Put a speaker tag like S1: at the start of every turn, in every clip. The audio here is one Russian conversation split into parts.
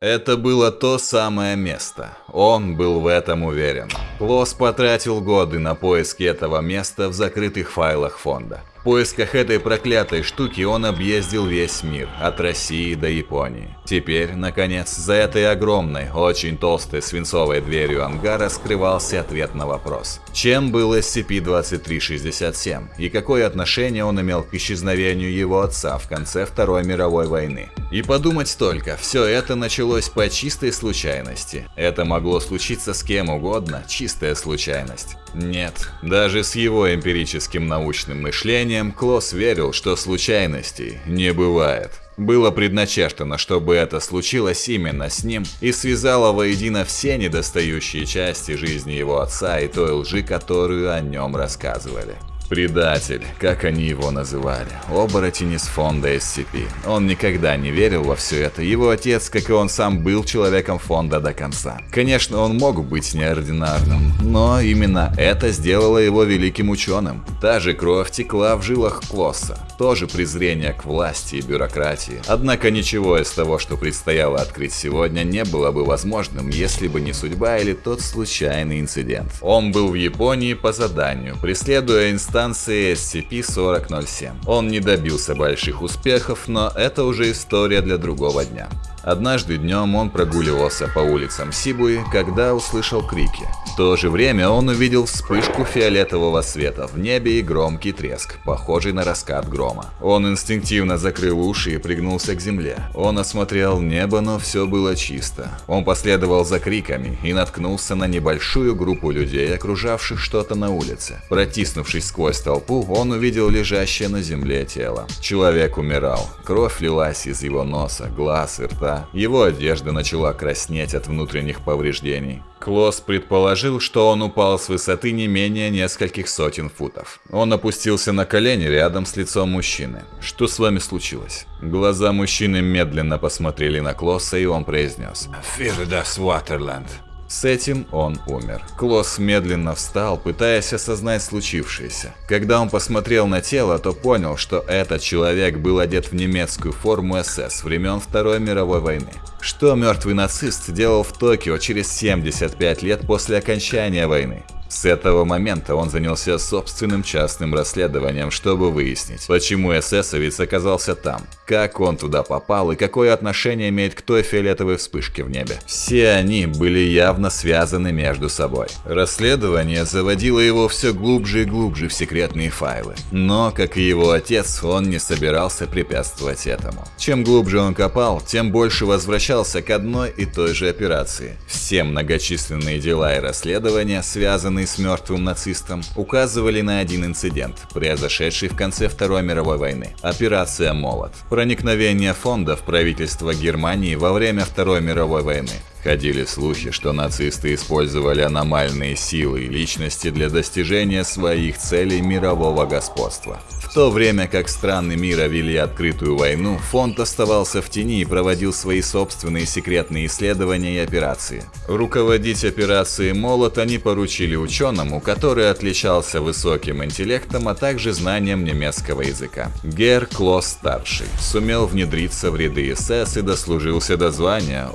S1: Это было то самое место. Он был в этом уверен. Клосс потратил годы на поиски этого места в закрытых файлах фонда. В поисках этой проклятой штуки он объездил весь мир, от России до Японии. Теперь, наконец, за этой огромной, очень толстой свинцовой дверью ангара скрывался ответ на вопрос. Чем был SCP-2367 и какое отношение он имел к исчезновению его отца в конце Второй мировой войны? И подумать только, все это началось по чистой случайности. Это могло случиться с кем угодно, чистая случайность. Нет, даже с его эмпирическим научным мышлением Клосс верил, что случайностей не бывает. Было предначертано, чтобы это случилось именно с ним, и связало воедино все недостающие части жизни его отца и той лжи, которую о нем рассказывали. Предатель, как они его называли. Оборотень из фонда SCP. Он никогда не верил во все это. Его отец, как и он сам, был человеком фонда до конца. Конечно, он мог быть неординарным, но именно это сделало его великим ученым. Та же кровь текла в жилах Клосса. Тоже презрение к власти и бюрократии. Однако ничего из того, что предстояло открыть сегодня, не было бы возможным, если бы не судьба или тот случайный инцидент. Он был в Японии по заданию, преследуя инстанцию станции SCP-4007. Он не добился больших успехов, но это уже история для другого дня. Однажды днем он прогуливался по улицам Сибуи, когда услышал крики. В то же время он увидел вспышку фиолетового света в небе и громкий треск, похожий на раскат грома. Он инстинктивно закрыл уши и пригнулся к земле. Он осмотрел небо, но все было чисто. Он последовал за криками и наткнулся на небольшую группу людей, окружавших что-то на улице. Протиснувшись сквозь толпу, он увидел лежащее на земле тело. Человек умирал. Кровь лилась из его носа, глаз и рта. Его одежда начала краснеть от внутренних повреждений. Клосс предположил, что он упал с высоты не менее нескольких сотен футов. Он опустился на колени рядом с лицом мужчины. «Что с вами случилось?» Глаза мужчины медленно посмотрели на Клосса, и он произнес «Fear das Waterland». С этим он умер. Клосс медленно встал, пытаясь осознать случившееся. Когда он посмотрел на тело, то понял, что этот человек был одет в немецкую форму СС времен Второй мировой войны. Что мертвый нацист делал в Токио через 75 лет после окончания войны? С этого момента он занялся собственным частным расследованием, чтобы выяснить, почему эсэсовец оказался там, как он туда попал и какое отношение имеет к той фиолетовой вспышке в небе. Все они были явно связаны между собой. Расследование заводило его все глубже и глубже в секретные файлы. Но, как и его отец, он не собирался препятствовать этому. Чем глубже он копал, тем больше возвращался к одной и той же операции. Все многочисленные дела и расследования связаны связанные с мертвым нацистом, указывали на один инцидент, произошедший в конце Второй мировой войны. Операция «Молот». Проникновение фонда в правительство Германии во время Второй мировой войны. Ходили слухи, что нацисты использовали аномальные силы и личности для достижения своих целей мирового господства. В то время как страны мира вели открытую войну, фонд оставался в тени и проводил свои собственные секретные исследования и операции. Руководить операцией «Молот» они поручили ученому, который отличался высоким интеллектом, а также знанием немецкого языка. Гер Клосс-старший сумел внедриться в ряды СС и дослужился до звания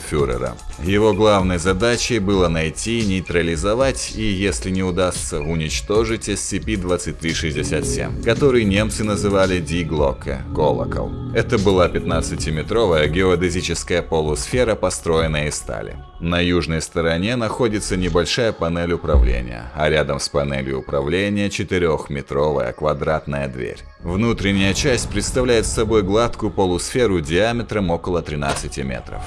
S1: обергруппенфюрера. Его главной задачей было найти, нейтрализовать и, если не удастся, уничтожить SCP-2367 7, который немцы называли Диглоке – колокол. Это была 15-метровая геодезическая полусфера, построенная из стали. На южной стороне находится небольшая панель управления, а рядом с панелью управления 4-метровая квадратная дверь. Внутренняя часть представляет собой гладкую полусферу диаметром около 13 метров.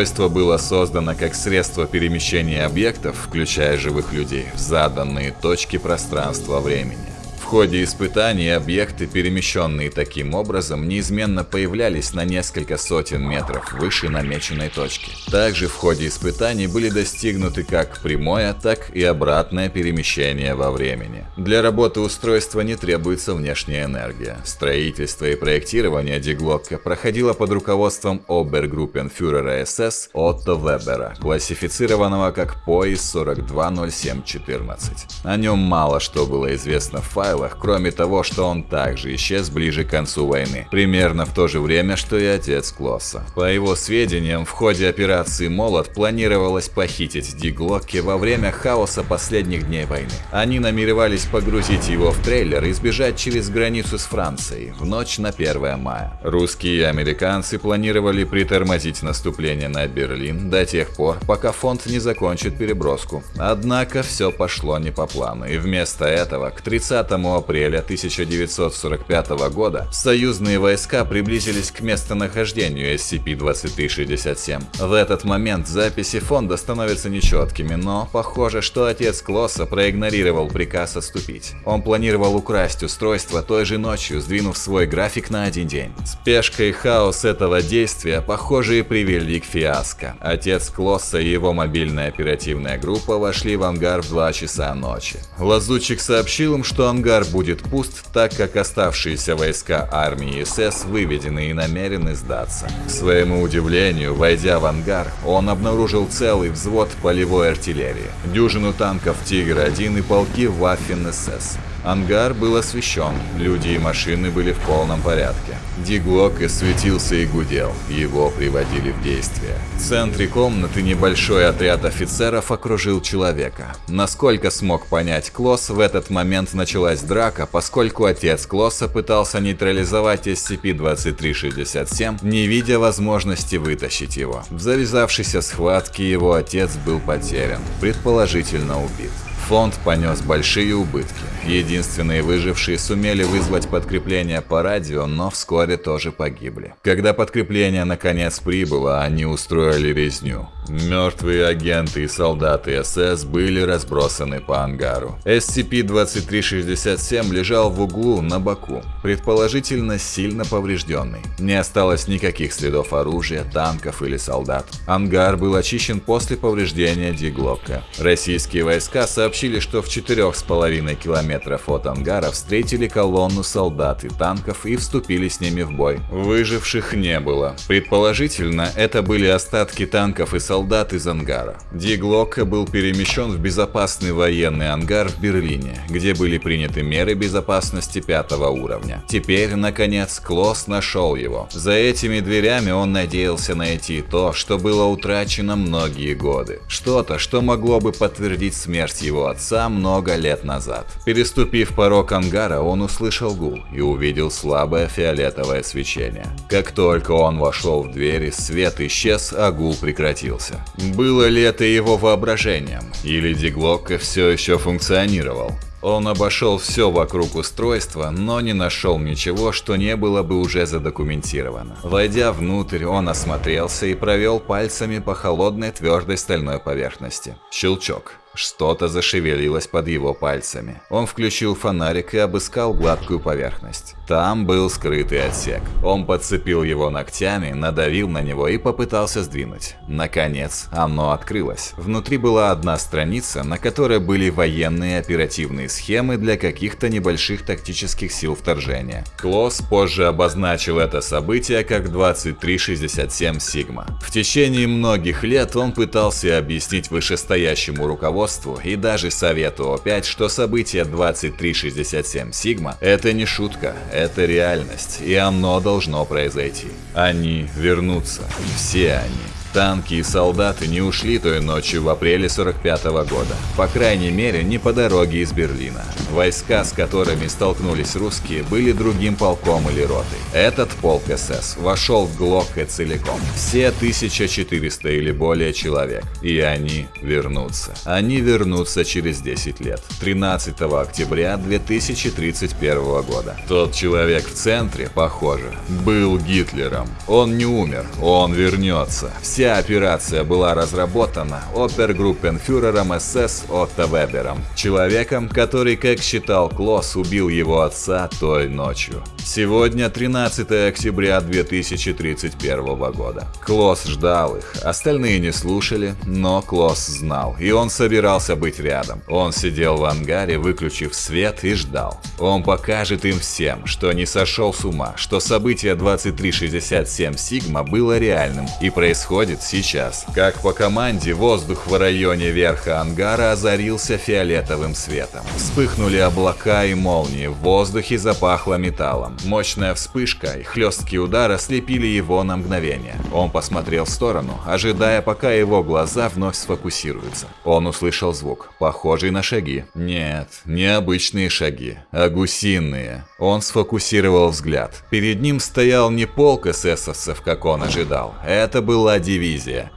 S1: Устройство было создано как средство перемещения объектов, включая живых людей, в заданные точки пространства-времени ходе испытаний объекты, перемещенные таким образом, неизменно появлялись на несколько сотен метров выше намеченной точки. Также в ходе испытаний были достигнуты как прямое, так и обратное перемещение во времени. Для работы устройства не требуется внешняя энергия. Строительство и проектирование Диглокка проходило под руководством обергруппенфюрера СС Отто Вебера, классифицированного как пояс 420714. О нем мало что было известно в файлах, пределах, кроме того, что он также исчез ближе к концу войны, примерно в то же время, что и отец Клосса. По его сведениям, в ходе операции «Молот» планировалось похитить Ди Глокки во время хаоса последних дней войны. Они намеревались погрузить его в трейлер и сбежать через границу с Францией в ночь на 1 мая. Русские и американцы планировали притормозить наступление на Берлин до тех пор, пока фонд не закончит переброску. Однако все пошло не по плану, и вместо этого к 30 апреля 1945 года союзные войска приблизились к местонахождению SCP-2367. В этот момент записи фонда становятся нечеткими, но похоже, что отец Клосса проигнорировал приказ отступить. Он планировал украсть устройство той же ночью, сдвинув свой график на один день. Спешка и хаос этого действия, похоже, и привели к фиаско. Отец Клосса и его мобильная оперативная группа вошли в ангар в 2 часа ночи. Лазутчик сообщил им, что ангар будет пуст, так как оставшиеся войска армии СС выведены и намерены сдаться. К своему удивлению, войдя в ангар, он обнаружил целый взвод полевой артиллерии, дюжину танков «Тигр-1» и полки Waffen-СС. Ангар был освещен, люди и машины были в полном порядке. Диглок светился и гудел, его приводили в действие. В центре комнаты небольшой отряд офицеров окружил человека. Насколько смог понять Клосс, в этот момент началась драка, поскольку отец Клосса пытался нейтрализовать SCP-2367, не видя возможности вытащить его. В завязавшейся схватке его отец был потерян, предположительно убит. Фонд понес большие убытки. Единственные выжившие сумели вызвать подкрепление по радио, но вскоре тоже погибли. Когда подкрепление наконец прибыло, они устроили резню. Мертвые агенты и солдаты СС были разбросаны по ангару. SCP-2367 лежал в углу на боку, предположительно сильно поврежденный. Не осталось никаких следов оружия, танков или солдат. Ангар был очищен после повреждения Диглока. Российские войска сообщили, что в 4,5 километров от ангара встретили колонну солдат и танков и вступили с ними в бой. Выживших не было. Предположительно, это были остатки танков и солдат из ангара. Диглока был перемещен в безопасный военный ангар в Берлине, где были приняты меры безопасности пятого уровня. Теперь, наконец, Клосс нашел его. За этими дверями он надеялся найти то, что было утрачено многие годы. Что-то, что могло бы подтвердить смерть его отца много лет назад. Переступив порог ангара, он услышал гул и увидел слабое фиолетовое свечение. Как только он вошел в двери, свет исчез, а гул прекратился было ли это его воображением, или Диглокко все еще функционировал. Он обошел все вокруг устройства, но не нашел ничего, что не было бы уже задокументировано. Войдя внутрь, он осмотрелся и провел пальцами по холодной твердой стальной поверхности. Щелчок. Что-то зашевелилось под его пальцами. Он включил фонарик и обыскал гладкую поверхность. Там был скрытый отсек. Он подцепил его ногтями, надавил на него и попытался сдвинуть. Наконец, оно открылось. Внутри была одна страница, на которой были военные оперативные схемы для каких-то небольших тактических сил вторжения. Клосс позже обозначил это событие как 2367 Сигма. В течение многих лет он пытался объяснить вышестоящему руководству, руководству и даже Совету О5, что событие 2367 Сигма – это не шутка, это реальность, и оно должно произойти. Они вернутся, все они. Танки и солдаты не ушли той ночью в апреле 45 -го года. По крайней мере, не по дороге из Берлина. Войска, с которыми столкнулись русские, были другим полком или ротой. Этот полк СС вошел в Глокке целиком. Все 1400 или более человек. И они вернутся. Они вернутся через 10 лет. 13 октября 2031 года. Тот человек в центре, похоже, был Гитлером. Он не умер, он вернется. Все Вся операция была разработана опергруппенфюрером СС Отто Вебером, человеком, который, как считал Клосс, убил его отца той ночью. Сегодня 13 октября 2031 года. Клосс ждал их, остальные не слушали, но Клосс знал, и он собирался быть рядом. Он сидел в ангаре, выключив свет и ждал. Он покажет им всем, что не сошел с ума, что событие 2367 Сигма было реальным и происходит происходит сейчас. Как по команде, воздух в районе верха ангара озарился фиолетовым светом. Вспыхнули облака и молнии, в воздухе запахло металлом. Мощная вспышка и хлесткий удар ослепили его на мгновение. Он посмотрел в сторону, ожидая, пока его глаза вновь сфокусируются. Он услышал звук, похожий на шаги. Нет, не обычные шаги, а гусиные. Он сфокусировал взгляд. Перед ним стоял не полк эсэсовцев, как он ожидал. Это была дивизия.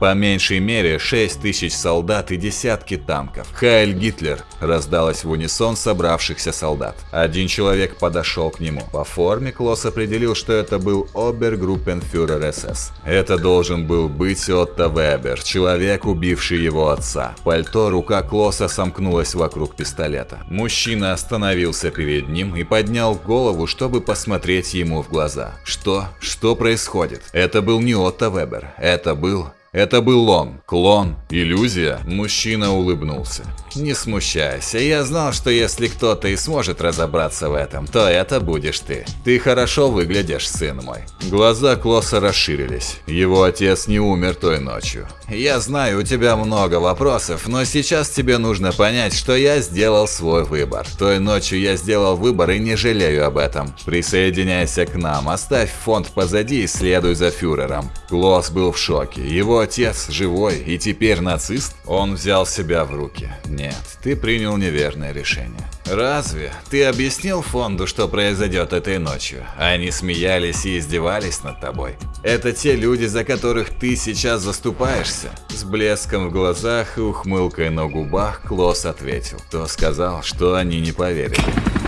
S1: По меньшей мере 6 тысяч солдат и десятки танков. «Хайль Гитлер!» раздалось в унисон собравшихся солдат. Один человек подошел к нему. По форме Клосс определил, что это был обергруппенфюрер СС. Это должен был быть Отто Вебер, человек, убивший его отца. Пальто рука Клосса сомкнулась вокруг пистолета. Мужчина остановился перед ним и поднял голову, чтобы посмотреть ему в глаза. Что? Что происходит? Это был не Отто Вебер. Это был tranquilo. Это был он. Клон. Иллюзия. Мужчина улыбнулся. Не смущайся, я знал, что если кто-то и сможет разобраться в этом, то это будешь ты. Ты хорошо выглядишь, сын мой. Глаза Клосса расширились. Его отец не умер той ночью. Я знаю, у тебя много вопросов, но сейчас тебе нужно понять, что я сделал свой выбор. Той ночью я сделал выбор и не жалею об этом. Присоединяйся к нам, оставь фонд позади и следуй за фюрером. Клосс был в шоке. Его отец живой и теперь нацист? Он взял себя в руки. Нет, ты принял неверное решение. Разве? Ты объяснил фонду, что произойдет этой ночью? Они смеялись и издевались над тобой. Это те люди, за которых ты сейчас заступаешься? С блеском в глазах и ухмылкой на губах Клосс ответил. Кто сказал, что они не поверили?